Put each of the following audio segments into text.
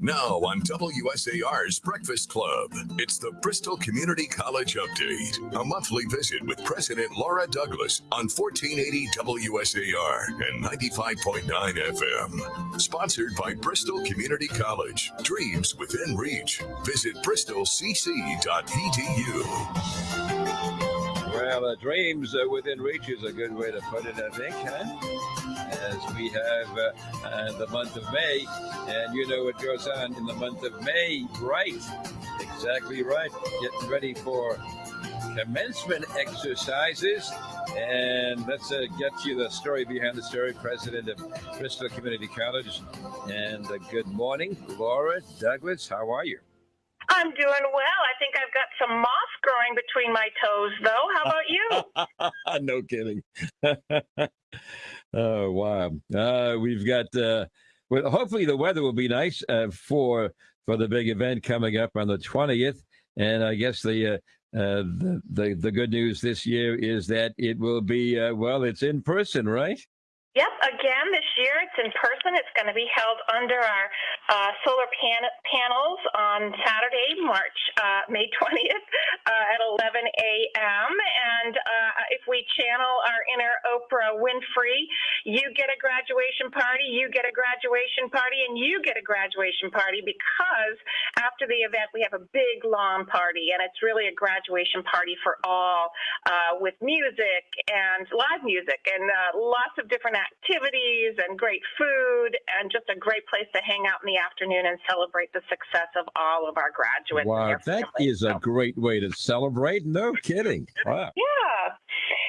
Now on WSAR's Breakfast Club, it's the Bristol Community College Update, a monthly visit with President Laura Douglas on 1480 WSAR and 95.9 FM. Sponsored by Bristol Community College. Dreams within reach. Visit bristolcc.edu. Well, uh, dreams uh, within reach is a good way to put it, I think, huh? As we have uh, uh, the month of May, and you know what goes on in the month of May, right? Exactly right. Getting ready for commencement exercises. And let's uh, get you the story behind the story. President of Bristol Community College. And uh, good morning, Laura Douglas. How are you? I'm doing well. I think I've got some moss growing between my toes, though. How about you? no kidding. oh wow! Uh, we've got. Uh, well, hopefully the weather will be nice uh, for for the big event coming up on the twentieth. And I guess the, uh, uh, the the the good news this year is that it will be uh, well. It's in person, right? Yep, again this year it's in person. It's going to be held under our uh, solar pan- panels on Saturday, March uh, May 20th uh, at 11 a.m. And uh, if we channel our inner Oprah Winfrey, you get a graduation party, you get a graduation party, and you get a graduation party because after the event we have a big lawn party, and it's really a graduation party for all uh, with music and live music and uh, lots of different activities and great food and just a great place to hang out in the afternoon and celebrate the success of all of our graduates. Wow, that is a great way to celebrate. No kidding. Wow. Yeah.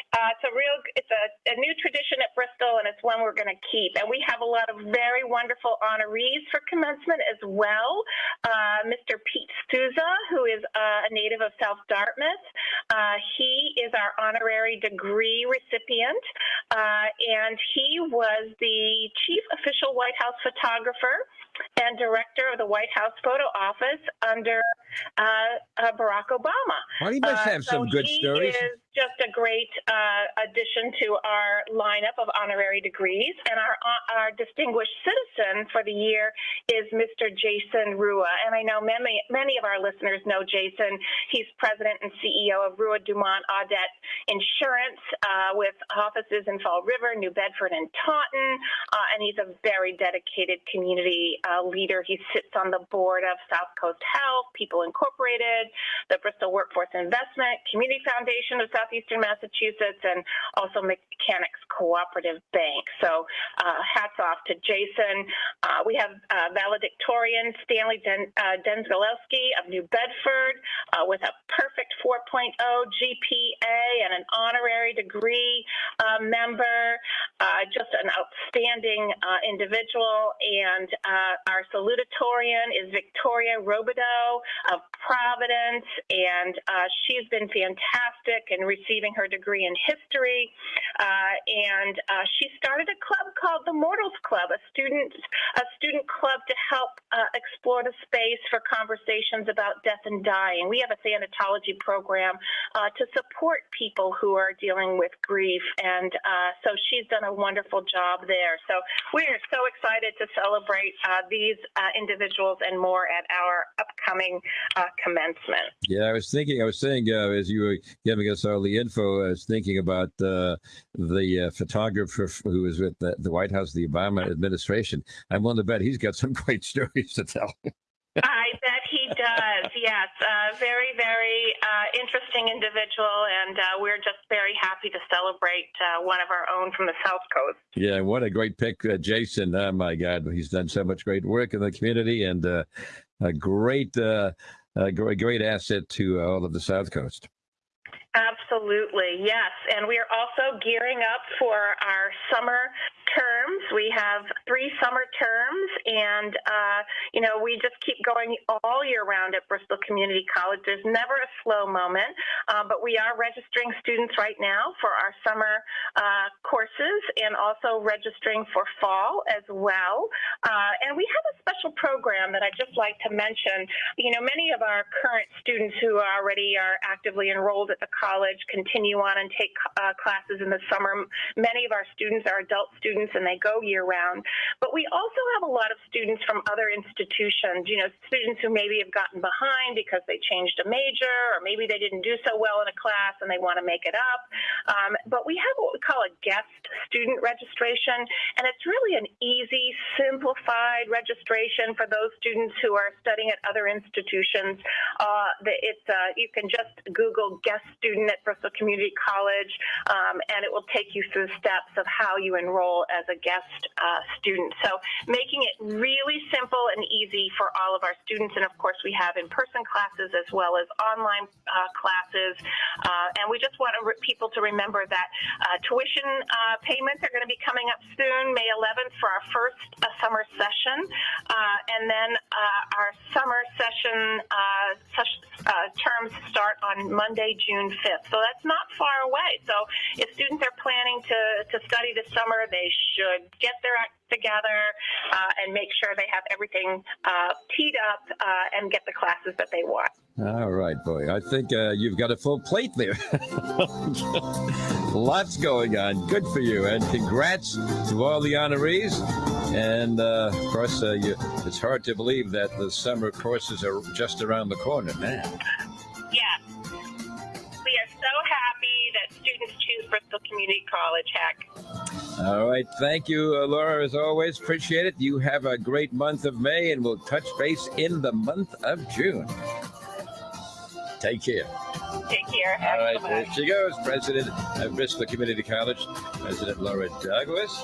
Uh, it's a real, it's a, a, new tradition at Bristol, and it's one we're going to keep. And we have a lot of very wonderful honorees for commencement as well. Uh, Mr. Pete Souza, who is uh, a native of South Dartmouth, uh, he is our honorary degree recipient, uh, and he was the chief official White House photographer and director of the White House photo office under uh, Barack Obama. Well, he must have some so good stories. Is, just a great uh, addition to our lineup of honorary degrees. And our, uh, our distinguished citizen for the year is Mr. Jason Rua. And I know many, many of our listeners know Jason. He's president and CEO of Rua Dumont Audette Insurance uh, with offices in Fall River, New Bedford, and Taunton. Uh, and he's a very dedicated community uh, leader. He sits on the board of South Coast Health, People Incorporated, the Bristol Workforce Investment, Community Foundation of Southeastern Massachusetts and also Mechanics Cooperative Bank. So uh, hats off to Jason. Uh, we have uh, valedictorian Stanley Den- uh, Denzgalowski of New Bedford uh, with a perfect 4.0 GPA and an honorary degree uh, just an outstanding individual. And our salutatorian is Victoria Robideau of Providence, and she's been fantastic in receiving her degree in history. Uh, and uh, she started a club called the Mortals Club, a student a student club to help uh, explore the space for conversations about death and dying. We have a thanatology program uh, to support people who are dealing with grief, and uh, so she's done a wonderful job there. So we are so excited to celebrate uh, these individuals and more at our upcoming commencement. Yeah, I was thinking, I was saying as you were giving us all the info, I was thinking about uh, the uh, photographer who was with the, the, White House, the Obama administration. I'm willing to bet he's got some great stories to tell. I bet he does. Yes, uh, very, very uh, interesting individual, and uh, we're just very happy to celebrate uh, one of our own from the South Coast. Yeah, what a great pick, Jason. Oh my God, he's done so much great work in the community, and a great, a great, great asset to all of the South Coast. Absolutely, yes. And we are also gearing up for our summer terms. We have three summer terms, and uh, you know we just keep going all year round at Bristol Community College. There's never a slow moment, uh, but we are registering students right now for our summer uh, courses and also registering for fall as well. Uh, and we have a special program that I'd just like to mention. You know, many of our current students who already are actively enrolled at the college continue on and take uh, classes in the summer. Many of our students are adult students and they go year round. But we also have a lot of students from other institutions, you know, students who maybe have gotten behind because they changed a major or maybe they didn't do so well in a class and they want to make it up. Um, but we have what we call a guest student registration, and it's really an easy, simplified registration for those students who are studying at other institutions. Uh, it's uh, you can just Google guest student at Bristol Community College, um, and it will take you through the steps of how you enroll as a guest uh, student. So making it really simple and easy for all of our students, and of course we have in-person classes as well as online uh, classes, uh, and we just want people to remember that uh, tuition payments are going to be coming up soon, May 11th for our first summer session. Uh, and then uh, our summer session uh, terms start on Monday, June 5th. So that's not far away. So if students are planning to, to study this summer, they should get their act together uh, and make sure they have everything uh, teed up uh, and get the classes that they want. All right, boy. I think you've got a full plate there. Lots going on. Good for you. And congrats to all the honorees. And uh, of course, uh, you, it's hard to believe that the summer courses are just around the corner, man. Community College, heck. All right. Thank you, uh, Laura, as always. Appreciate it. You have a great month of May, and we'll touch base in the month of June. Take care. Take care. All right, there she goes, President of Bristol Community College, President Laura Douglas.